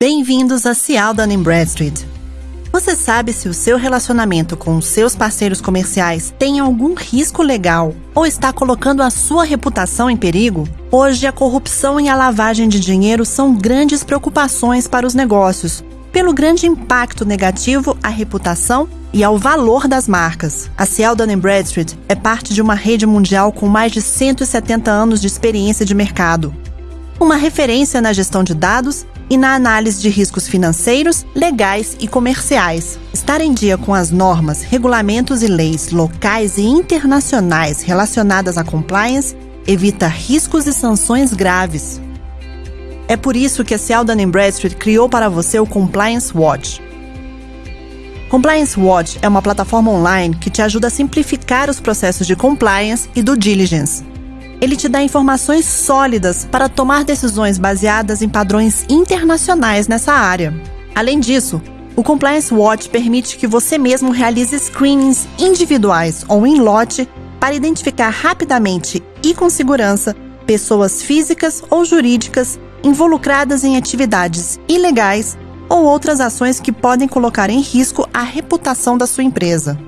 Bem-vindos a Cial Dun Bradstreet. Você sabe se o seu relacionamento com os seus parceiros comerciais tem algum risco legal ou está colocando a sua reputação em perigo? Hoje, a corrupção e a lavagem de dinheiro são grandes preocupações para os negócios, pelo grande impacto negativo à reputação e ao valor das marcas. A Ciel Dun Bradstreet é parte de uma rede mundial com mais de 170 anos de experiência de mercado. Uma referência na gestão de dados e na análise de riscos financeiros, legais e comerciais. Estar em dia com as normas, regulamentos e leis locais e internacionais relacionadas à compliance evita riscos e sanções graves. É por isso que a Cial Dun Bradstreet criou para você o Compliance Watch. Compliance Watch é uma plataforma online que te ajuda a simplificar os processos de compliance e due diligence ele te dá informações sólidas para tomar decisões baseadas em padrões internacionais nessa área. Além disso, o Compliance Watch permite que você mesmo realize screenings individuais ou em lote para identificar rapidamente e com segurança pessoas físicas ou jurídicas involucradas em atividades ilegais ou outras ações que podem colocar em risco a reputação da sua empresa.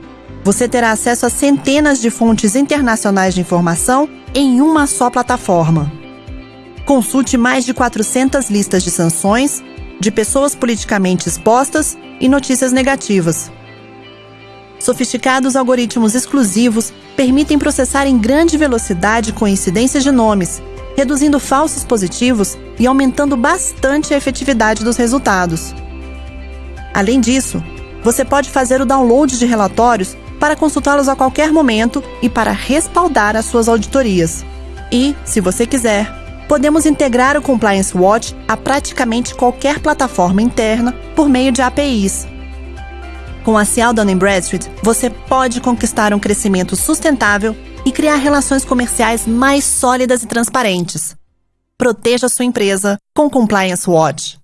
Você terá acesso a centenas de fontes internacionais de informação em uma só plataforma. Consulte mais de 400 listas de sanções, de pessoas politicamente expostas e notícias negativas. Sofisticados algoritmos exclusivos permitem processar em grande velocidade coincidências de nomes, reduzindo falsos positivos e aumentando bastante a efetividade dos resultados. Além disso, você pode fazer o download de relatórios para consultá-los a qualquer momento e para respaldar as suas auditorias. E, se você quiser, podemos integrar o Compliance Watch a praticamente qualquer plataforma interna por meio de APIs. Com a Cial Dun Bradstreet, você pode conquistar um crescimento sustentável e criar relações comerciais mais sólidas e transparentes. Proteja sua empresa com Compliance Watch.